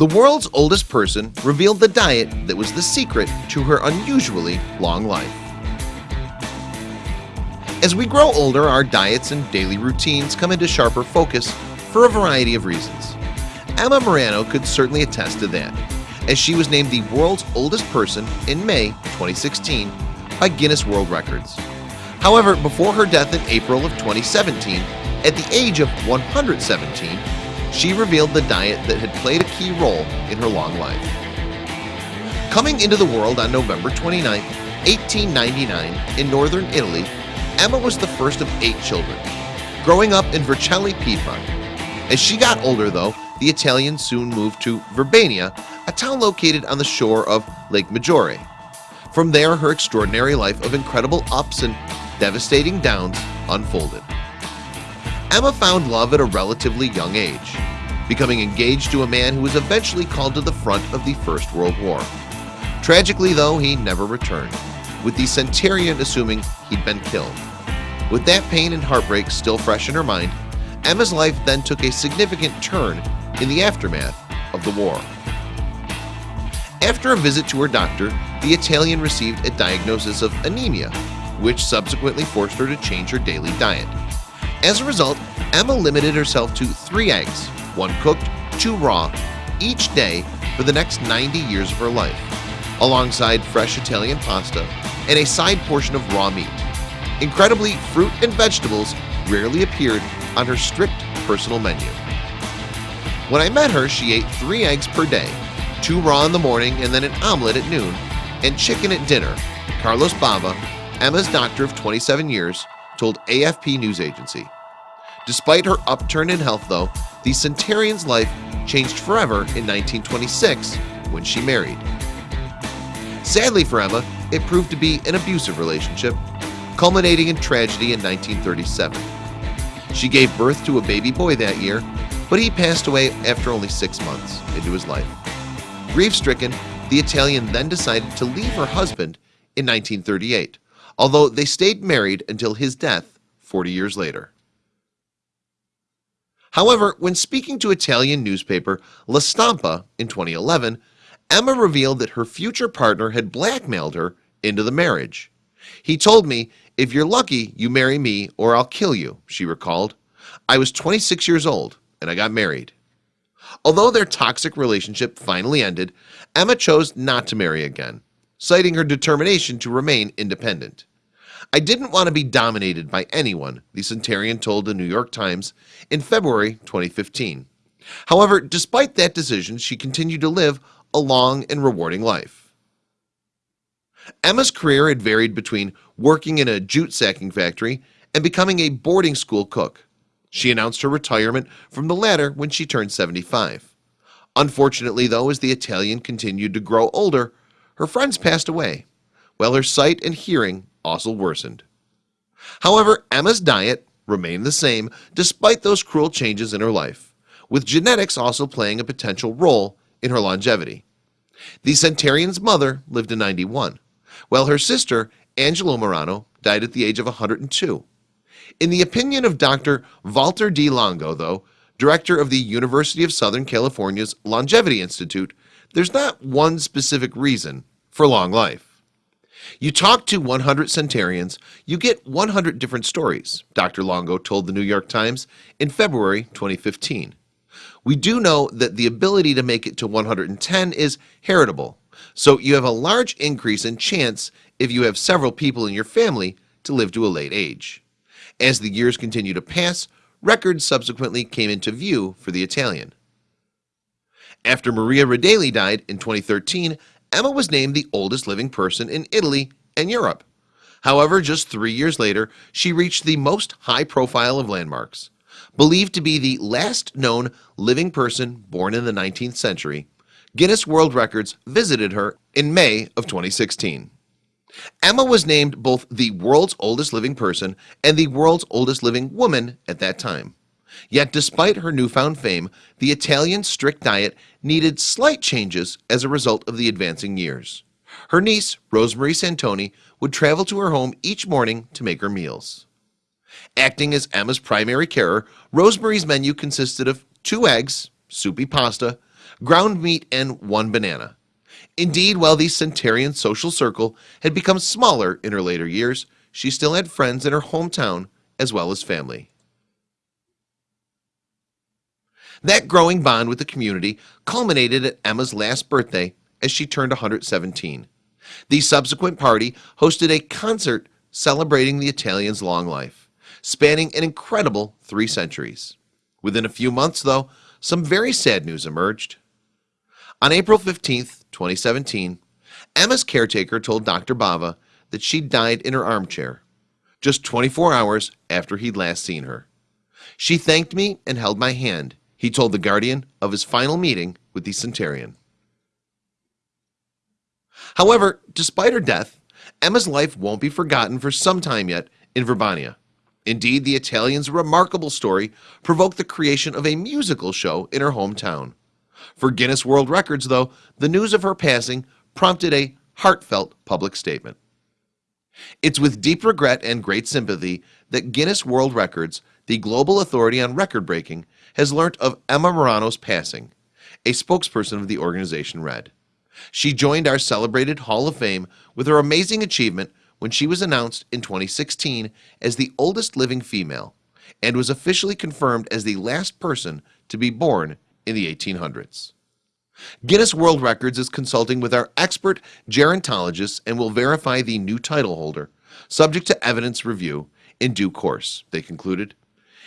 The world's oldest person revealed the diet that was the secret to her unusually long life. As we grow older, our diets and daily routines come into sharper focus for a variety of reasons. Emma Morano could certainly attest to that, as she was named the world's oldest person in May 2016 by Guinness World Records. However, before her death in April of 2017, at the age of 117, she revealed the diet that had played a key role in her long life. Coming into the world on November 29, 1899 in northern Italy, Emma was the first of eight children, growing up in Vercelli, Piedmont. As she got older though, the Italians soon moved to Verbania, a town located on the shore of Lake Maggiore. From there, her extraordinary life of incredible ups and devastating downs unfolded. Emma found love at a relatively young age, becoming engaged to a man who was eventually called to the front of the First World War. Tragically though, he never returned, with the Centurion assuming he'd been killed. With that pain and heartbreak still fresh in her mind, Emma's life then took a significant turn in the aftermath of the war. After a visit to her doctor, the Italian received a diagnosis of anemia, which subsequently forced her to change her daily diet. As a result, Emma limited herself to three eggs, one cooked, two raw, each day for the next 90 years of her life, alongside fresh Italian pasta and a side portion of raw meat. Incredibly, fruit and vegetables rarely appeared on her strict personal menu. When I met her, she ate three eggs per day, two raw in the morning and then an omelet at noon, and chicken at dinner. Carlos Bava, Emma's doctor of 27 years, told AFP news agency. Despite her upturn in health though, the Centurion's life changed forever in 1926 when she married. Sadly for Emma, it proved to be an abusive relationship, culminating in tragedy in 1937. She gave birth to a baby boy that year, but he passed away after only six months into his life. Grief-stricken, the Italian then decided to leave her husband in 1938, although they stayed married until his death 40 years later. However, when speaking to Italian newspaper La Stampa in 2011, Emma revealed that her future partner had blackmailed her into the marriage. He told me, if you're lucky, you marry me or I'll kill you, she recalled. I was 26 years old and I got married. Although their toxic relationship finally ended, Emma chose not to marry again, citing her determination to remain independent. I didn't want to be dominated by anyone, the Centurion told the New York Times in February 2015. However, despite that decision, she continued to live a long and rewarding life. Emma's career had varied between working in a jute sacking factory and becoming a boarding school cook. She announced her retirement from the latter when she turned 75. Unfortunately though, as the Italian continued to grow older, her friends passed away, while her sight and hearing also worsened. However, Emma's diet remained the same despite those cruel changes in her life, with genetics also playing a potential role in her longevity. The Centurion's mother lived to 91, while her sister, Angela Morano, died at the age of 102. In the opinion of Dr. Walter D. Longo, though, director of the University of Southern California's Longevity Institute, there's not one specific reason for long life. You talk to 100 centurions, you get 100 different stories, Dr. Longo told the New York Times in February 2015. We do know that the ability to make it to 110 is heritable, so you have a large increase in chance if you have several people in your family to live to a late age. As the years continue to pass, records subsequently came into view for the Italian. After Maria Redaelli died in 2013, Emma was named the oldest living person in Italy and Europe. However, just three years later, she reached the most high profile of landmarks. Believed to be the last known living person born in the 19th century, Guinness World Records visited her in May of 2016. Emma was named both the world's oldest living person and the world's oldest living woman at that time. Yet despite her newfound fame, the Italian strict diet needed slight changes as a result of the advancing years. Her niece, Rosemary Santoni, would travel to her home each morning to make her meals. Acting as Emma's primary carer, Rosemary's menu consisted of two eggs, soupy pasta, ground meat and one banana Indeed while the centurion social circle had become smaller in her later years She still had friends in her hometown as well as family That growing bond with the community culminated at Emma's last birthday as she turned 117 the subsequent party hosted a concert celebrating the Italians long life spanning an incredible three centuries. Within a few months though some very sad news emerged. On April 15th 2017 Emma's caretaker told dr. Bava that she died in her armchair just 24 hours after he'd last seen her. She thanked me and held my hand he told the Guardian of his final meeting with the Centurion. However, despite her death Emma's life won't be forgotten for some time yet in Verbania. Indeed the Italians remarkable story provoked the creation of a musical show in her hometown. For Guinness World Records though the news of her passing prompted a heartfelt public statement. It's with deep regret and great sympathy that Guinness World Records the global authority on record-breaking has learnt of Emma Morano's passing a spokesperson of the organization read. She joined our celebrated Hall of Fame with her amazing achievement when she was announced in 2016 as the oldest living female and was officially confirmed as the last person to be born in the 1800s Guinness World Records is consulting with our expert gerontologists and will verify the new title holder subject to evidence review in due course they concluded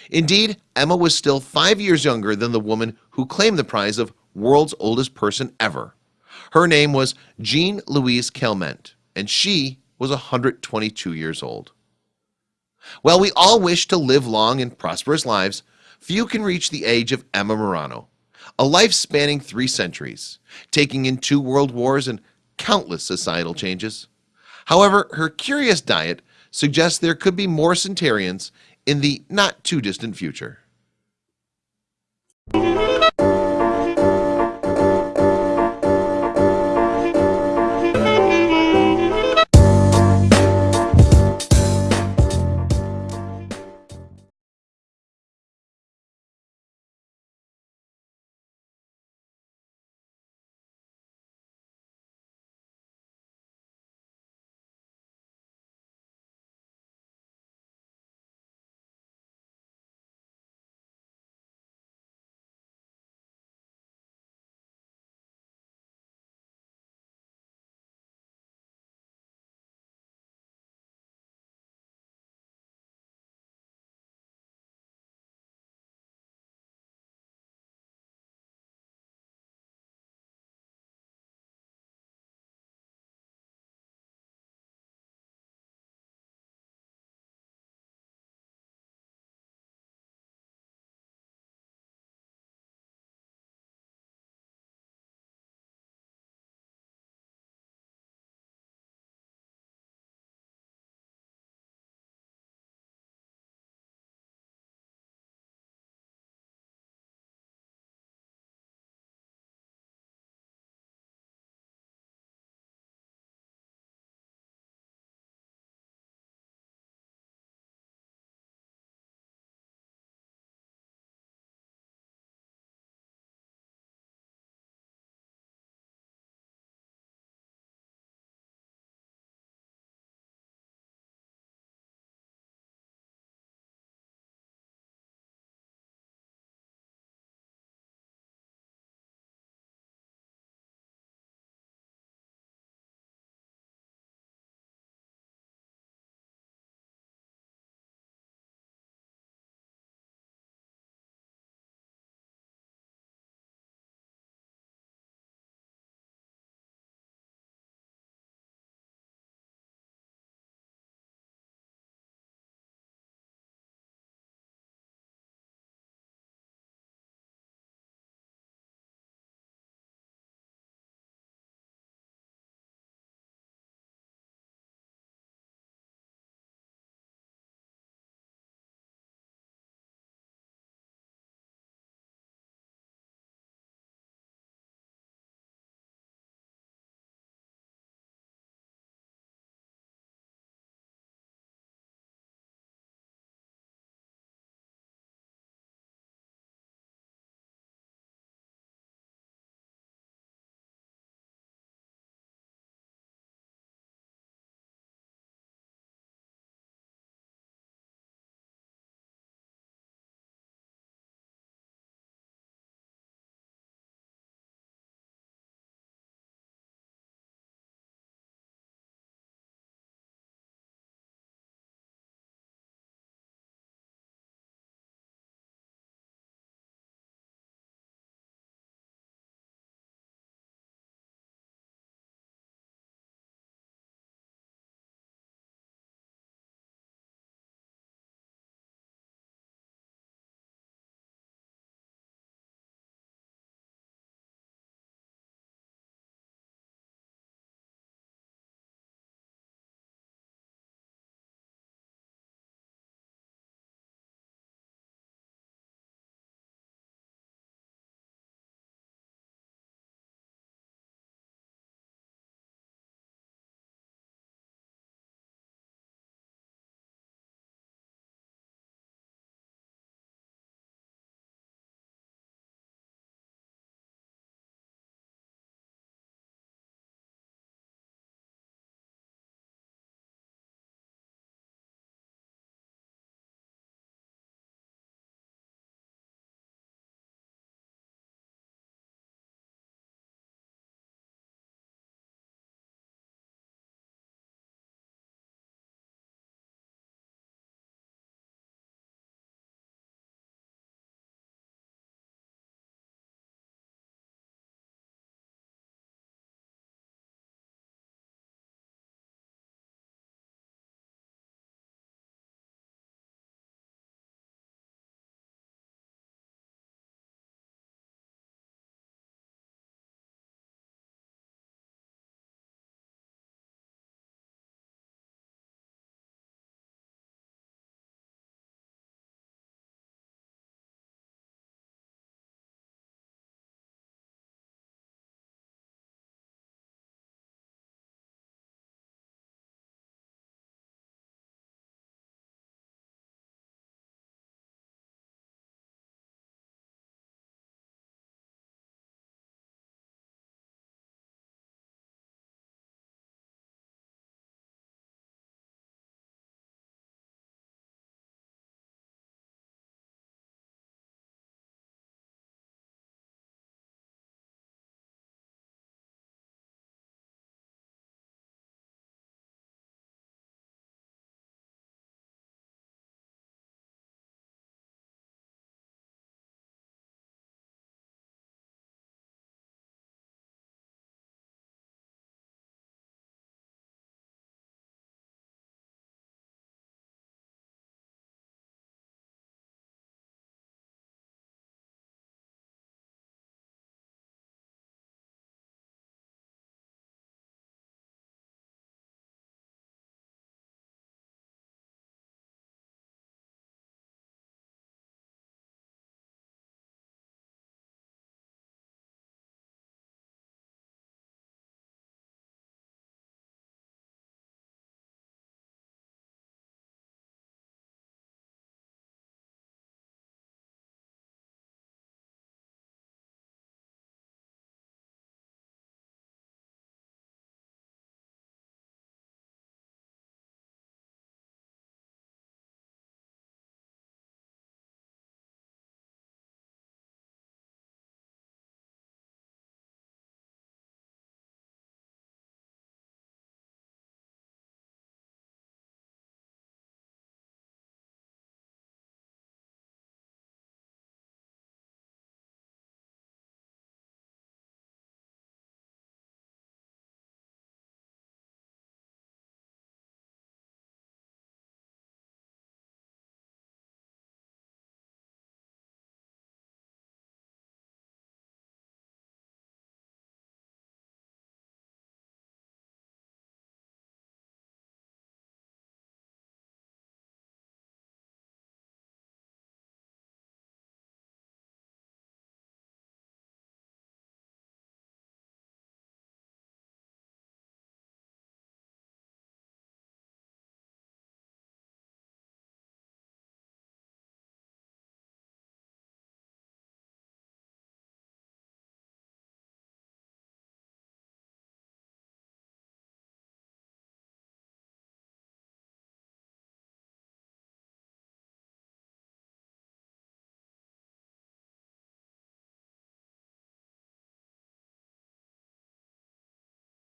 Indeed Emma was still five years younger than the woman who claimed the prize of world's oldest person ever. Her name was Jeanne Louise Calment and she was 122 years old. Well, we all wish to live long and prosperous lives. Few can reach the age of Emma Morano a life spanning three centuries taking in two world wars and countless societal changes. However, her curious diet suggests there could be more centurions in the not too distant future